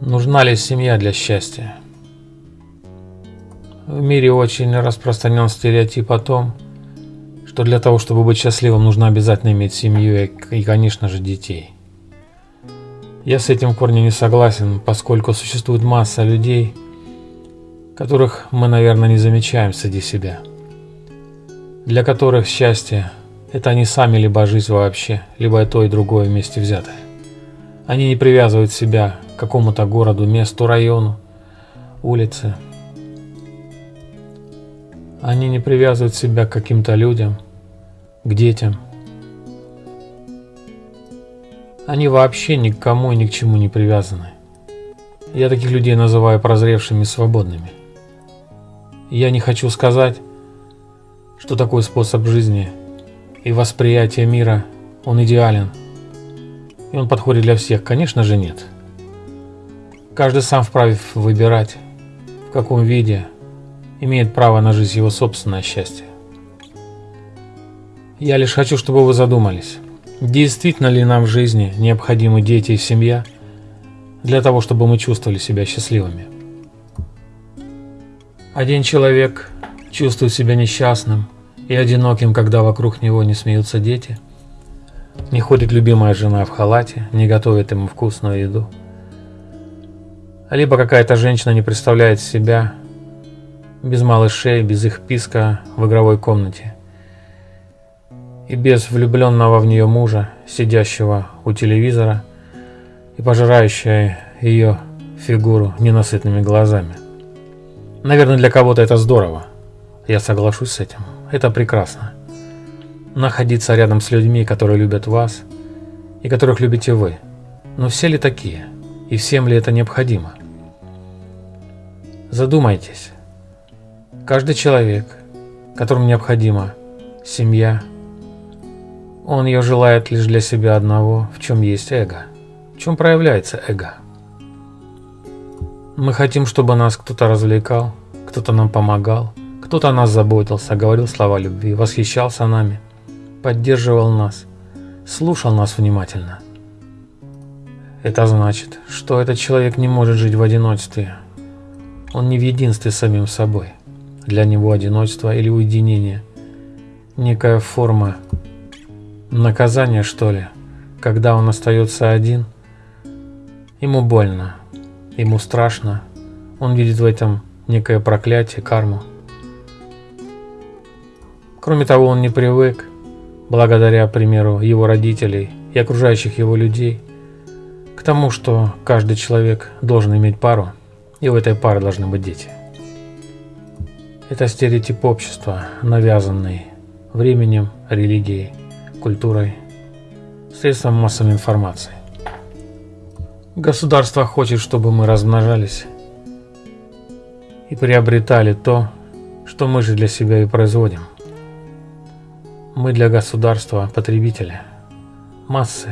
Нужна ли семья для счастья? В мире очень распространен стереотип о том, что для того, чтобы быть счастливым, нужно обязательно иметь семью и, конечно же, детей. Я с этим в корне не согласен, поскольку существует масса людей, которых мы, наверное, не замечаем среди себя, для которых счастье – это они сами, либо жизнь вообще, либо и то, и другое вместе взятое. Они не привязывают себя какому-то городу, месту, району, улице. Они не привязывают себя к каким-то людям, к детям. Они вообще ни к кому и ни к чему не привязаны. Я таких людей называю прозревшими свободными. Я не хочу сказать, что такой способ жизни и восприятие мира, он идеален – и он подходит для всех? Конечно же нет. Каждый сам вправе выбирать, в каком виде имеет право на жизнь его собственное счастье. Я лишь хочу, чтобы вы задумались, действительно ли нам в жизни необходимы дети и семья для того, чтобы мы чувствовали себя счастливыми. Один человек чувствует себя несчастным и одиноким, когда вокруг него не смеются дети – не ходит любимая жена в халате, не готовит ему вкусную еду. Либо какая-то женщина не представляет себя без малышей, без их писка в игровой комнате. И без влюбленного в нее мужа, сидящего у телевизора и пожирающего ее фигуру ненасытными глазами. Наверное, для кого-то это здорово. Я соглашусь с этим. Это прекрасно находиться рядом с людьми, которые любят вас и которых любите вы. Но все ли такие? И всем ли это необходимо? Задумайтесь. Каждый человек, которому необходима семья, он ее желает лишь для себя одного, в чем есть эго. В чем проявляется эго? Мы хотим, чтобы нас кто-то развлекал, кто-то нам помогал, кто-то о нас заботился, говорил слова любви, восхищался нами – поддерживал нас, слушал нас внимательно. Это значит, что этот человек не может жить в одиночестве. Он не в единстве с самим собой. Для него одиночество или уединение – некая форма наказания, что ли, когда он остается один. Ему больно, ему страшно, он видит в этом некое проклятие, карму. Кроме того, он не привык благодаря примеру его родителей и окружающих его людей, к тому, что каждый человек должен иметь пару, и у этой пары должны быть дети. Это стереотип общества, навязанный временем, религией, культурой, средством массовой информации. Государство хочет, чтобы мы размножались и приобретали то, что мы же для себя и производим – мы для государства потребители. Массы.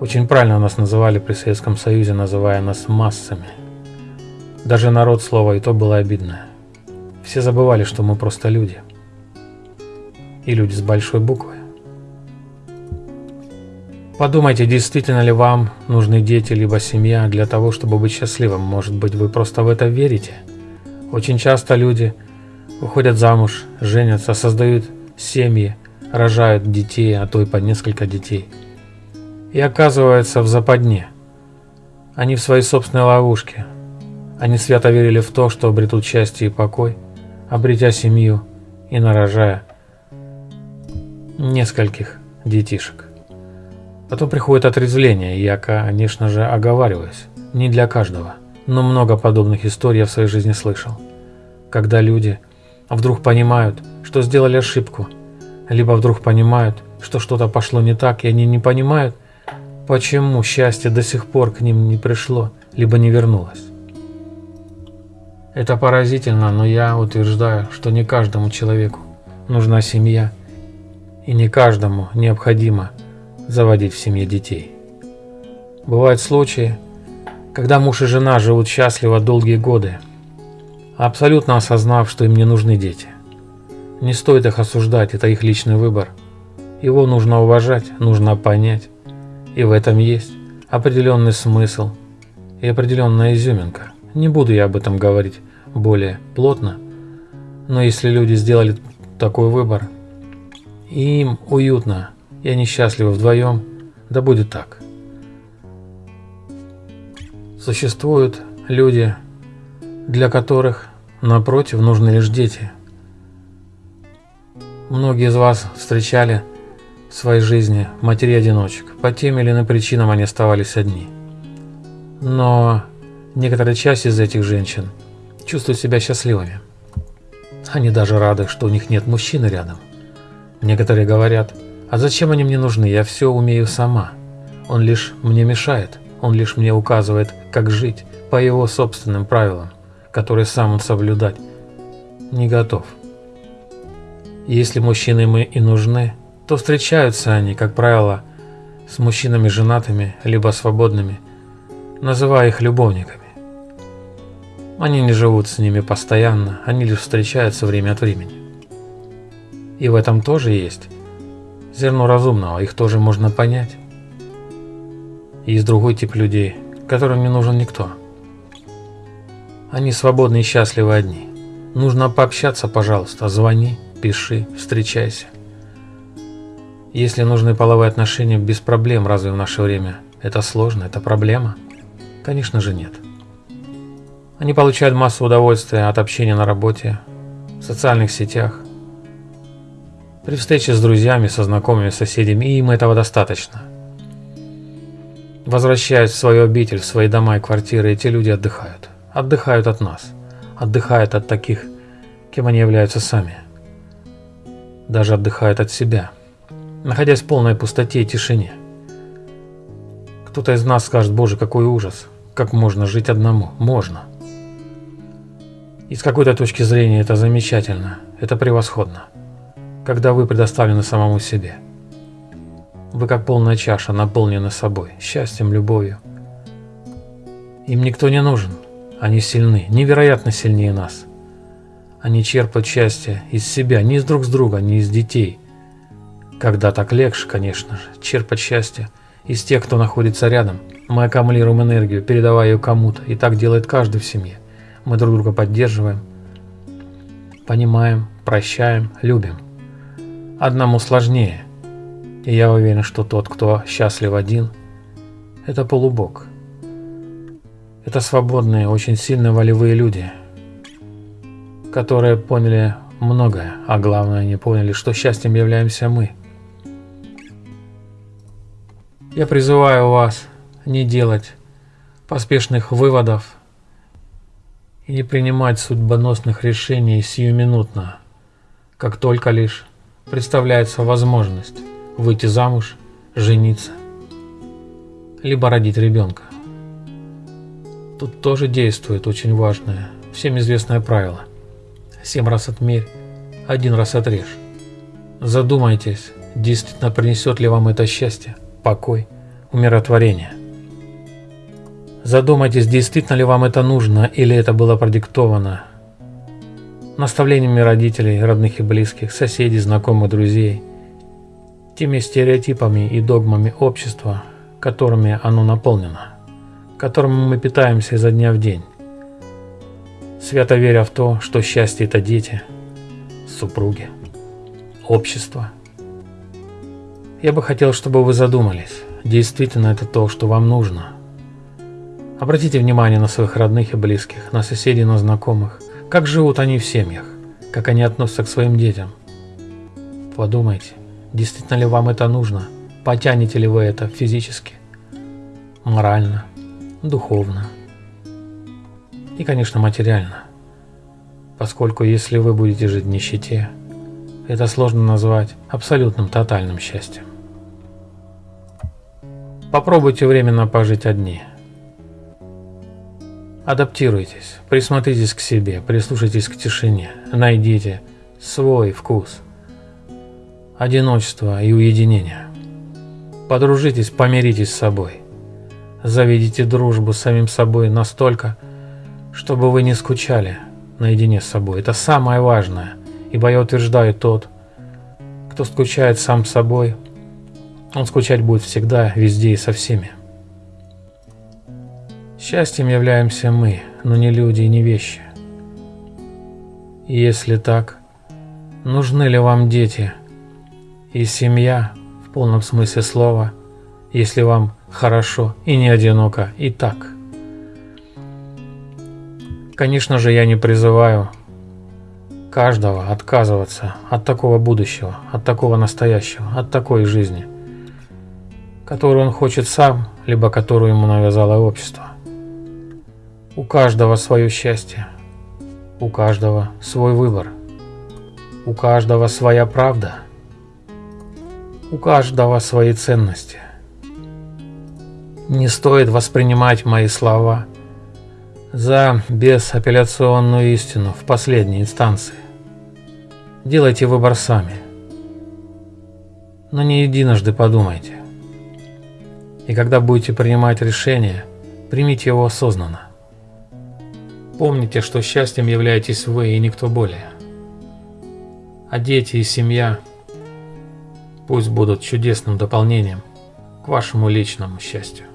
Очень правильно нас называли при Советском Союзе, называя нас массами. Даже народ слова и то было обидно. Все забывали, что мы просто люди. И люди с большой буквы. Подумайте, действительно ли вам нужны дети либо семья для того, чтобы быть счастливым. Может быть, вы просто в это верите? Очень часто люди выходят замуж, женятся, создают семьи рожают детей, а то и по несколько детей. И оказываются в западне. Они в своей собственной ловушке. Они свято верили в то, что обретут счастье и покой, обретя семью и нарожая нескольких детишек. Потом приходит отрезвление, и я, конечно же, оговариваюсь. Не для каждого, но много подобных историй я в своей жизни слышал. Когда люди вдруг понимают, что сделали ошибку, либо вдруг понимают, что что-то пошло не так, и они не понимают, почему счастье до сих пор к ним не пришло, либо не вернулось. Это поразительно, но я утверждаю, что не каждому человеку нужна семья, и не каждому необходимо заводить в семье детей. Бывают случаи, когда муж и жена живут счастливо долгие годы, абсолютно осознав, что им не нужны дети. Не стоит их осуждать, это их личный выбор. Его нужно уважать, нужно понять. И в этом есть определенный смысл и определенная изюминка. Не буду я об этом говорить более плотно, но если люди сделали такой выбор, и им уютно, и они счастливы вдвоем, да будет так. Существуют люди, для которых, напротив, нужны лишь дети. Многие из вас встречали своей жизни матерей-одиночек. По тем или иным причинам они оставались одни. Но некоторая часть из этих женщин чувствует себя счастливыми. Они даже рады, что у них нет мужчины рядом. Некоторые говорят, а зачем они мне нужны, я все умею сама. Он лишь мне мешает, он лишь мне указывает, как жить по его собственным правилам, которые сам он соблюдать не готов. Если мужчины мы и нужны, то встречаются они, как правило, с мужчинами женатыми, либо свободными, называя их любовниками. Они не живут с ними постоянно, они лишь встречаются время от времени. И в этом тоже есть зерно разумного, их тоже можно понять. Есть другой тип людей, которым не нужен никто. Они свободны и счастливы одни. Нужно пообщаться, пожалуйста, звони, пиши, встречайся. Если нужны половые отношения без проблем, разве в наше время это сложно, это проблема? Конечно же нет. Они получают массу удовольствия от общения на работе, в социальных сетях, при встрече с друзьями, со знакомыми, соседями, и им этого достаточно. Возвращаясь в свою обитель, в свои дома и квартиры, эти люди отдыхают. Отдыхают от нас. Отдыхают от таких, кем они являются сами. Даже отдыхают от себя находясь в полной пустоте и тишине. Кто-то из нас скажет, боже, какой ужас, как можно жить одному? Можно. И с какой-то точки зрения это замечательно, это превосходно, когда вы предоставлены самому себе. Вы как полная чаша, наполнены собой, счастьем, любовью. Им никто не нужен, они сильны, невероятно сильнее нас. Они черпают счастье из себя, не из друг с друга, не из детей – когда так легче, конечно же, черпать счастье из тех, кто находится рядом. Мы аккумулируем энергию, передавая ее кому-то, и так делает каждый в семье. Мы друг друга поддерживаем, понимаем, прощаем, любим. Одному сложнее, и я уверен, что тот, кто счастлив один, это полубог. Это свободные, очень сильные волевые люди, которые поняли многое, а главное, они поняли, что счастьем являемся мы – я призываю вас не делать поспешных выводов и не принимать судьбоносных решений сиюминутно, как только лишь представляется возможность выйти замуж, жениться, либо родить ребенка. Тут тоже действует очень важное, всем известное правило. Семь раз отмерь, один раз отрежь. Задумайтесь, действительно принесет ли вам это счастье покой, умиротворение. Задумайтесь, действительно ли вам это нужно или это было продиктовано наставлениями родителей, родных и близких, соседей, знакомых, друзей, теми стереотипами и догмами общества, которыми оно наполнено, которыми мы питаемся изо дня в день, свято веря в то, что счастье – это дети, супруги, общество – я бы хотел, чтобы вы задумались, действительно это то, что вам нужно. Обратите внимание на своих родных и близких, на соседей, на знакомых, как живут они в семьях, как они относятся к своим детям. Подумайте, действительно ли вам это нужно, потянете ли вы это физически, морально, духовно и, конечно, материально. Поскольку если вы будете жить в нищете, это сложно назвать абсолютным тотальным счастьем. Попробуйте временно пожить одни. Адаптируйтесь, присмотритесь к себе, прислушайтесь к тишине, найдите свой вкус, одиночество и уединение. Подружитесь, помиритесь с собой. Заведите дружбу с самим собой настолько, чтобы вы не скучали наедине с собой. Это самое важное, ибо я утверждаю тот, кто скучает сам собой, он скучать будет всегда, везде и со всеми. Счастьем являемся мы, но не люди и не вещи. И если так, нужны ли вам дети и семья в полном смысле слова, если вам хорошо и не одиноко и так? Конечно же, я не призываю каждого отказываться от такого будущего, от такого настоящего, от такой жизни, которую он хочет сам, либо которую ему навязало общество. У каждого свое счастье, у каждого свой выбор, у каждого своя правда, у каждого свои ценности. Не стоит воспринимать мои слова за безапелляционную истину в последней инстанции. Делайте выбор сами. Но не единожды подумайте. И когда будете принимать решение, примите его осознанно. Помните, что счастьем являетесь вы и никто более. А дети и семья пусть будут чудесным дополнением к вашему личному счастью.